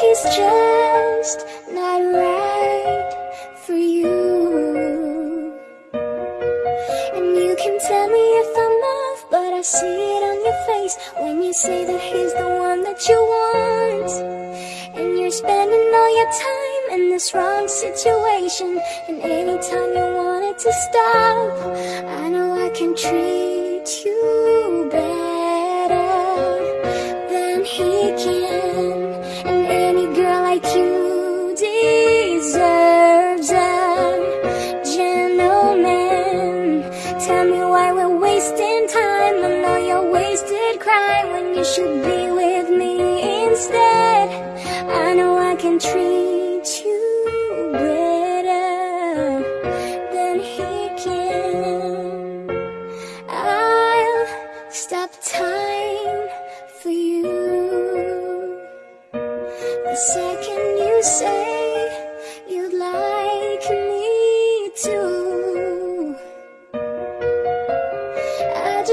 he's just not right for you. And you can tell me if I'm off But I see it on your face When you say that he's the one that you want. And you're spending all your time in this wrong situation. And anytime you want it to stop I know I can treat you better than he can. Tell me why we're wasting time. I know you're wasted crying when you should be with me instead. I know I can treat you better than he can. I'll stop time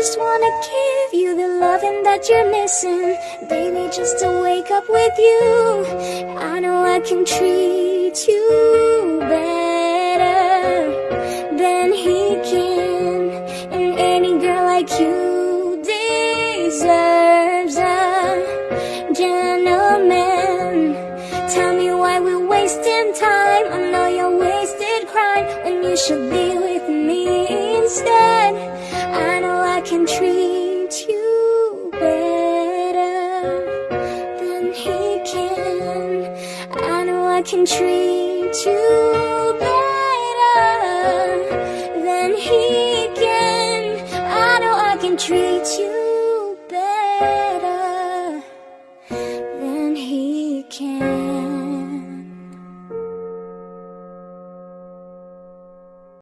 just wanna give you the loving that you're missing, baby, just to wake up with you. I know I can treat you better than he can, and any girl like you deserves a gentleman. Tell me why we're wasting time. I know you're wasted crying when you should be with me I can treat you better than he can. I know I can treat you